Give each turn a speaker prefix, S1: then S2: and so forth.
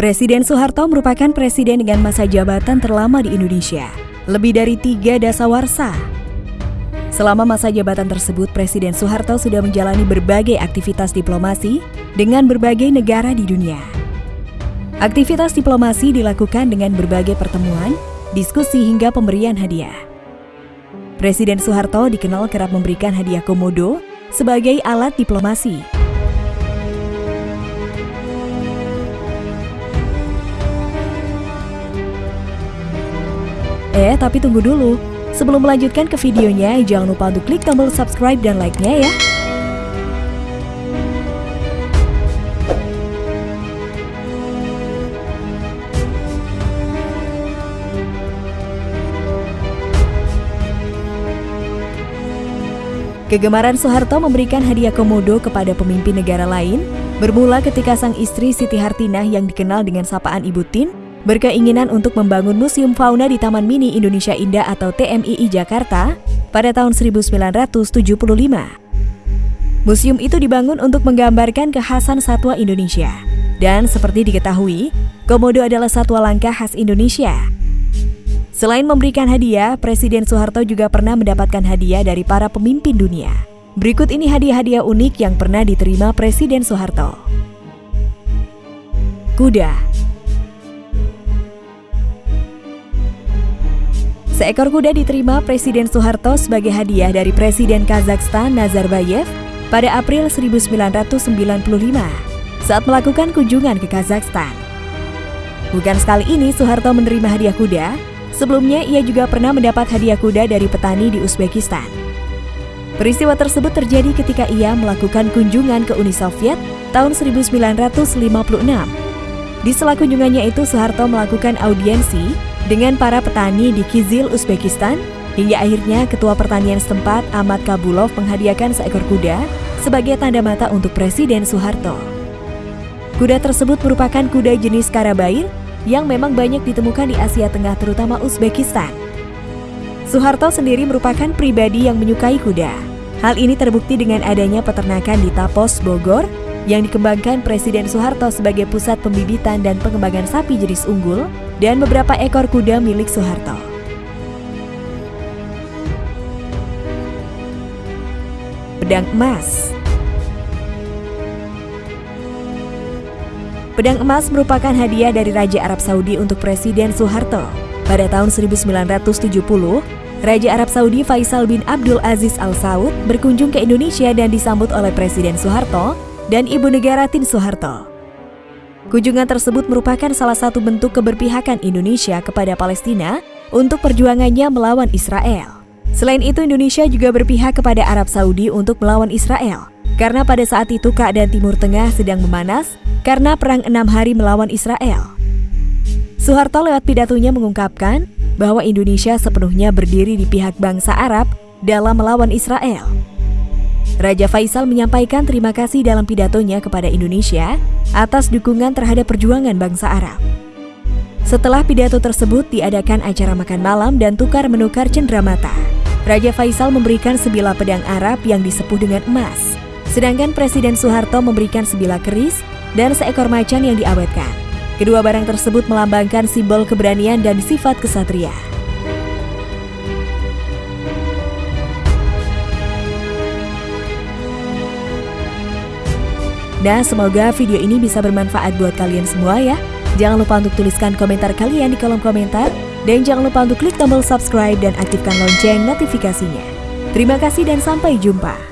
S1: Presiden Soeharto merupakan presiden dengan masa jabatan terlama di Indonesia, lebih dari tiga dasawarsa. Selama masa jabatan tersebut, Presiden Soeharto sudah menjalani berbagai aktivitas diplomasi dengan berbagai negara di dunia. Aktivitas diplomasi dilakukan dengan berbagai pertemuan, diskusi hingga pemberian hadiah. Presiden Soeharto dikenal kerap memberikan hadiah komodo sebagai alat diplomasi. Eh, tapi tunggu dulu. Sebelum melanjutkan ke videonya, jangan lupa untuk klik tombol subscribe dan like-nya ya. Kegemaran Soeharto memberikan hadiah komodo kepada pemimpin negara lain bermula ketika sang istri Siti Hartinah yang dikenal dengan sapaan Ibu Tin berkeinginan untuk membangun Museum Fauna di Taman Mini Indonesia Indah atau TMII Jakarta pada tahun 1975. Museum itu dibangun untuk menggambarkan kekhasan satwa Indonesia. Dan seperti diketahui, komodo adalah satwa langka khas Indonesia. Selain memberikan hadiah, Presiden Soeharto juga pernah mendapatkan hadiah dari para pemimpin dunia. Berikut ini hadiah-hadiah unik yang pernah diterima Presiden Soeharto. Kuda Seekor kuda diterima Presiden Soeharto sebagai hadiah dari Presiden Kazakhstan Nazarbayev pada April 1995 saat melakukan kunjungan ke Kazakhstan. Bukan sekali ini Soeharto menerima hadiah kuda, sebelumnya ia juga pernah mendapat hadiah kuda dari petani di Uzbekistan. Peristiwa tersebut terjadi ketika ia melakukan kunjungan ke Uni Soviet tahun 1956. Di sela kunjungannya itu Soeharto melakukan audiensi dengan para petani di Kizil, Uzbekistan, hingga akhirnya Ketua Pertanian setempat Ahmad Kabulov menghadiahkan seekor kuda sebagai tanda mata untuk Presiden Soeharto. Kuda tersebut merupakan kuda jenis Karabair yang memang banyak ditemukan di Asia Tengah terutama Uzbekistan. Soeharto sendiri merupakan pribadi yang menyukai kuda. Hal ini terbukti dengan adanya peternakan di Tapos, Bogor, yang dikembangkan Presiden Soeharto sebagai pusat pembibitan dan pengembangan sapi jenis unggul dan beberapa ekor kuda milik Soeharto. Pedang emas Pedang emas merupakan hadiah dari Raja Arab Saudi untuk Presiden Soeharto. Pada tahun 1970, Raja Arab Saudi Faisal bin Abdul Aziz Al Saud berkunjung ke Indonesia dan disambut oleh Presiden Soeharto dan Ibu Negara Tin Soeharto. Kunjungan tersebut merupakan salah satu bentuk keberpihakan Indonesia kepada Palestina untuk perjuangannya melawan Israel. Selain itu, Indonesia juga berpihak kepada Arab Saudi untuk melawan Israel, karena pada saat itu keadaan Timur Tengah sedang memanas karena perang enam hari melawan Israel. Soeharto lewat pidatonya mengungkapkan bahwa Indonesia sepenuhnya berdiri di pihak bangsa Arab dalam melawan Israel. Raja Faisal menyampaikan terima kasih dalam pidatonya kepada Indonesia atas dukungan terhadap perjuangan bangsa Arab. Setelah pidato tersebut diadakan acara makan malam dan tukar menukar cenderamata. Raja Faisal memberikan sebilah pedang Arab yang disepuh dengan emas, sedangkan Presiden Soeharto memberikan sebilah keris dan seekor macan yang diawetkan. Kedua barang tersebut melambangkan simbol keberanian dan sifat kesatria. Nah, semoga video ini bisa bermanfaat buat kalian semua ya. Jangan lupa untuk tuliskan komentar kalian di kolom komentar. Dan jangan lupa untuk klik tombol subscribe dan aktifkan lonceng notifikasinya. Terima kasih dan sampai jumpa.